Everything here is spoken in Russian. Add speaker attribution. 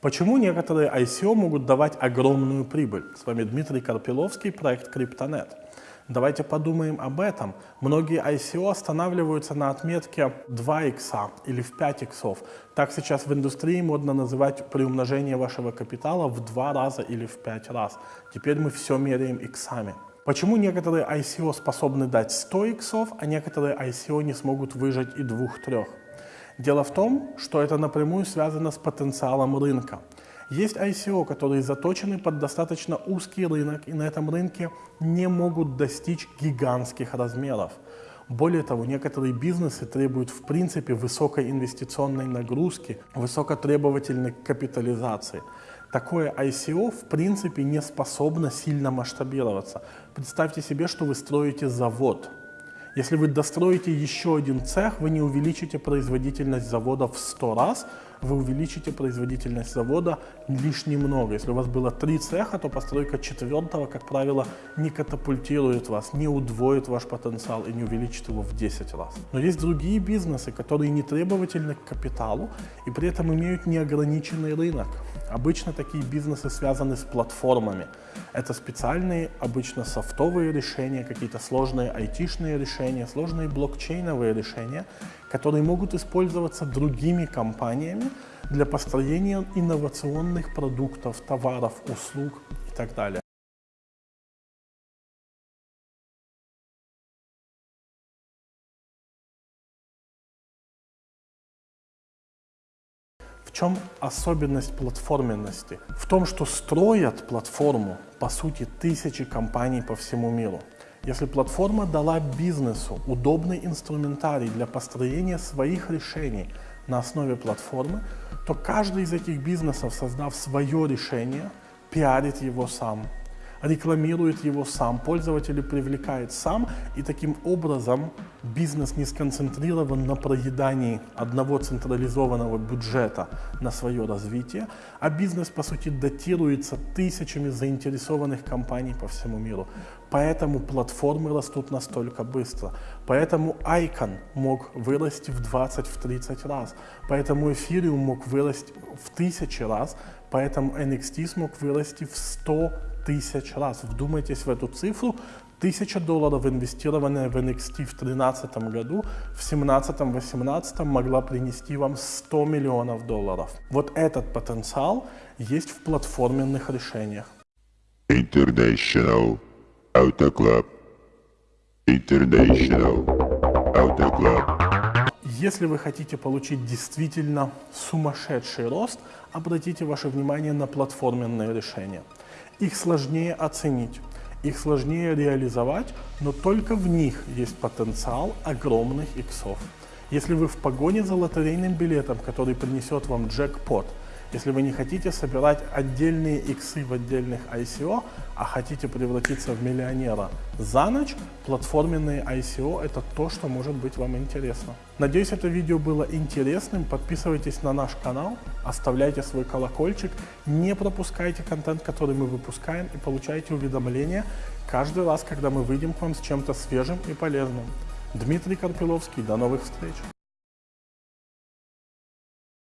Speaker 1: Почему некоторые ICO могут давать огромную прибыль? С вами Дмитрий Карпиловский, проект Криптонет. Давайте подумаем об этом. Многие ICO останавливаются на отметке 2 икса или в 5 иксов. Так сейчас в индустрии модно называть приумножение вашего капитала в 2 раза или в 5 раз. Теперь мы все меряем иксами. Почему некоторые ICO способны дать 100 иксов, а некоторые ICO не смогут выжать и 2-3? Дело в том, что это напрямую связано с потенциалом рынка. Есть ICO, которые заточены под достаточно узкий рынок и на этом рынке не могут достичь гигантских размеров. Более того, некоторые бизнесы требуют в принципе высокой инвестиционной нагрузки, высокотребовательной капитализации. Такое ICO в принципе не способно сильно масштабироваться. Представьте себе, что вы строите завод – если вы достроите еще один цех, вы не увеличите производительность завода в 100 раз, вы увеличите производительность завода лишь немного. Если у вас было три цеха, то постройка четвертого, как правило, не катапультирует вас, не удвоит ваш потенциал и не увеличит его в 10 раз. Но есть другие бизнесы, которые не требовательны к капиталу и при этом имеют неограниченный рынок. Обычно такие бизнесы связаны с платформами. Это специальные, обычно софтовые решения, какие-то сложные айтишные решения, сложные блокчейновые решения, которые могут использоваться другими компаниями для построения инновационных продуктов, товаров, услуг и так далее. В чем особенность платформенности? В том, что строят платформу, по сути, тысячи компаний по всему миру. Если платформа дала бизнесу удобный инструментарий для построения своих решений на основе платформы, то каждый из этих бизнесов, создав свое решение, пиарит его сам, рекламирует его сам, пользователей привлекает сам, и таким образом бизнес не сконцентрирован на проедании одного централизованного бюджета на свое развитие, а бизнес, по сути, датируется тысячами заинтересованных компаний по всему миру. Поэтому платформы растут настолько быстро. Поэтому Icon мог вырасти в 20-30 раз. Поэтому Ethereum мог вырасти в тысячи раз. Поэтому NXT смог вырасти в 100 тысяч раз. Вдумайтесь в эту цифру. Тысяча долларов, инвестированная в NXT в 2013 году, в 2017-2018 могла принести вам 100 миллионов долларов. Вот этот потенциал есть в платформенных решениях.
Speaker 2: International Auto Club. International Auto Club.
Speaker 1: Если вы хотите получить действительно сумасшедший рост, обратите ваше внимание на платформенные решения. Их сложнее оценить, их сложнее реализовать, но только в них есть потенциал огромных иксов. Если вы в погоне за лотерейным билетом, который принесет вам джекпот – если вы не хотите собирать отдельные иксы в отдельных ICO, а хотите превратиться в миллионера за ночь, платформенные ICO – это то, что может быть вам интересно. Надеюсь, это видео было интересным. Подписывайтесь на наш канал, оставляйте свой колокольчик, не пропускайте контент, который мы выпускаем и получайте уведомления каждый раз, когда мы выйдем к вам с чем-то свежим и полезным. Дмитрий Карпиловский, до новых встреч!